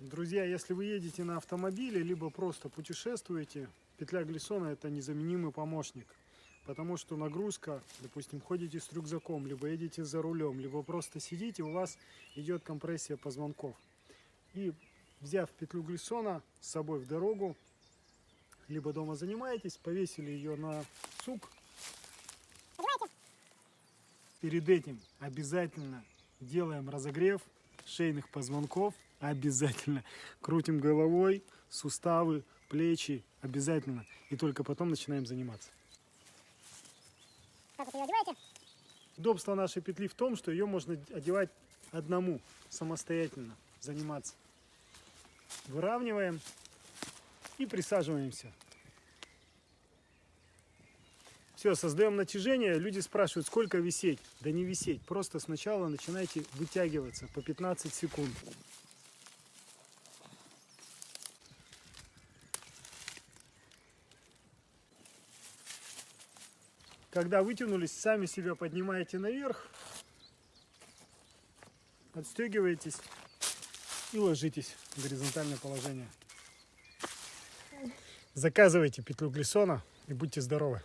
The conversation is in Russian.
Друзья, если вы едете на автомобиле, либо просто путешествуете, петля глиссона это незаменимый помощник. Потому что нагрузка, допустим, ходите с рюкзаком, либо едете за рулем, либо просто сидите, у вас идет компрессия позвонков. И взяв петлю глиссона с собой в дорогу, либо дома занимаетесь, повесили ее на сук. Перед этим обязательно делаем разогрев шейных позвонков. Обязательно. Крутим головой, суставы, плечи. Обязательно. И только потом начинаем заниматься. Как вот ее одеваете? Удобство нашей петли в том, что ее можно одевать одному, самостоятельно заниматься. Выравниваем и присаживаемся. Все, создаем натяжение. Люди спрашивают, сколько висеть. Да не висеть. Просто сначала начинайте вытягиваться по 15 секунд. Когда вытянулись, сами себя поднимаете наверх, отстегиваетесь и ложитесь в горизонтальное положение. Заказывайте петлю глиссона и будьте здоровы.